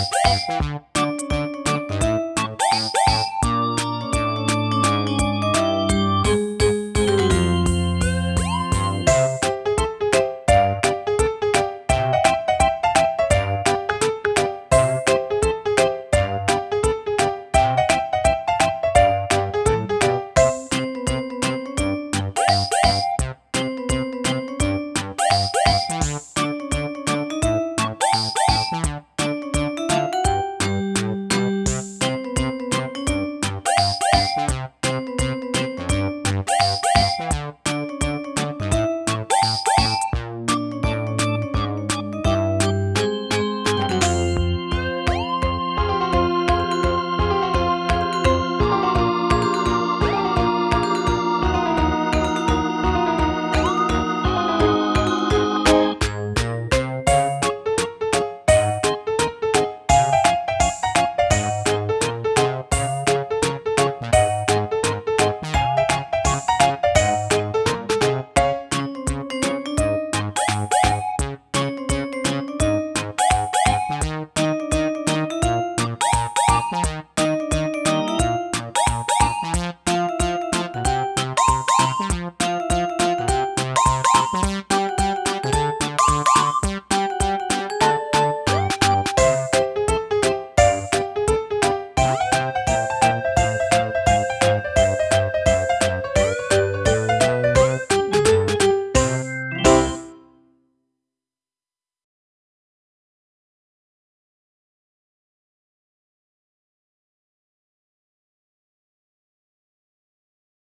Woo!